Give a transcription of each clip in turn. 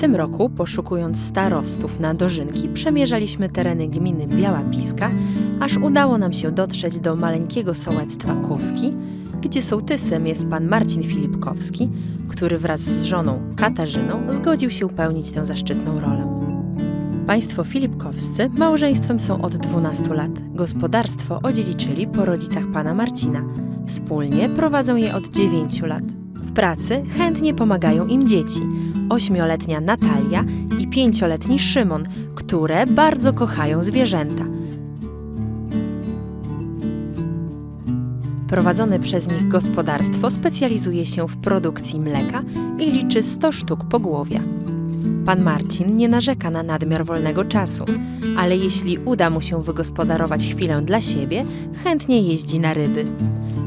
tym roku, poszukując starostów na dożynki, przemierzaliśmy tereny gminy Biała Piska, aż udało nam się dotrzeć do maleńkiego sołectwa Kuski, gdzie sołtysem jest pan Marcin Filipkowski, który wraz z żoną Katarzyną zgodził się pełnić tę zaszczytną rolę. Państwo Filipkowscy małżeństwem są od 12 lat. Gospodarstwo odziedziczyli po rodzicach pana Marcina. Wspólnie prowadzą je od 9 lat. W pracy chętnie pomagają im dzieci. Ośmioletnia Natalia i pięcioletni Szymon, które bardzo kochają zwierzęta. Prowadzone przez nich gospodarstwo specjalizuje się w produkcji mleka i liczy 100 sztuk pogłowia. Pan Marcin nie narzeka na nadmiar wolnego czasu, ale jeśli uda mu się wygospodarować chwilę dla siebie, chętnie jeździ na ryby.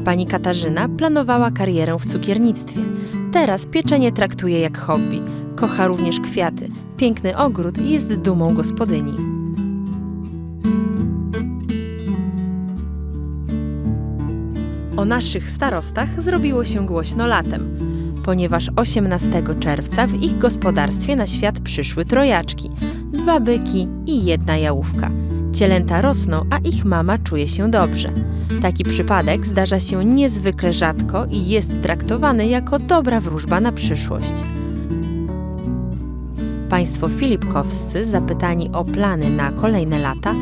Pani Katarzyna planowała karierę w cukiernictwie. Teraz pieczenie traktuje jak hobby. Kocha również kwiaty. Piękny ogród jest dumą gospodyni. O naszych starostach zrobiło się głośno latem, ponieważ 18 czerwca w ich gospodarstwie na świat przyszły trojaczki, dwa byki i jedna jałówka. Cielęta rosną, a ich mama czuje się dobrze. Taki przypadek zdarza się niezwykle rzadko i jest traktowany jako dobra wróżba na przyszłość. Państwo Filipkowscy, zapytani o plany na kolejne lata,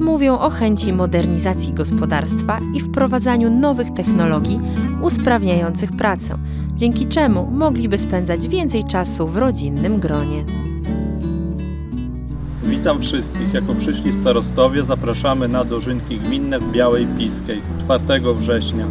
mówią o chęci modernizacji gospodarstwa i wprowadzaniu nowych technologii usprawniających pracę, dzięki czemu mogliby spędzać więcej czasu w rodzinnym gronie. Witam wszystkich. Jako przyszli starostowie zapraszamy na dożynki gminne w Białej Piskiej 4 września.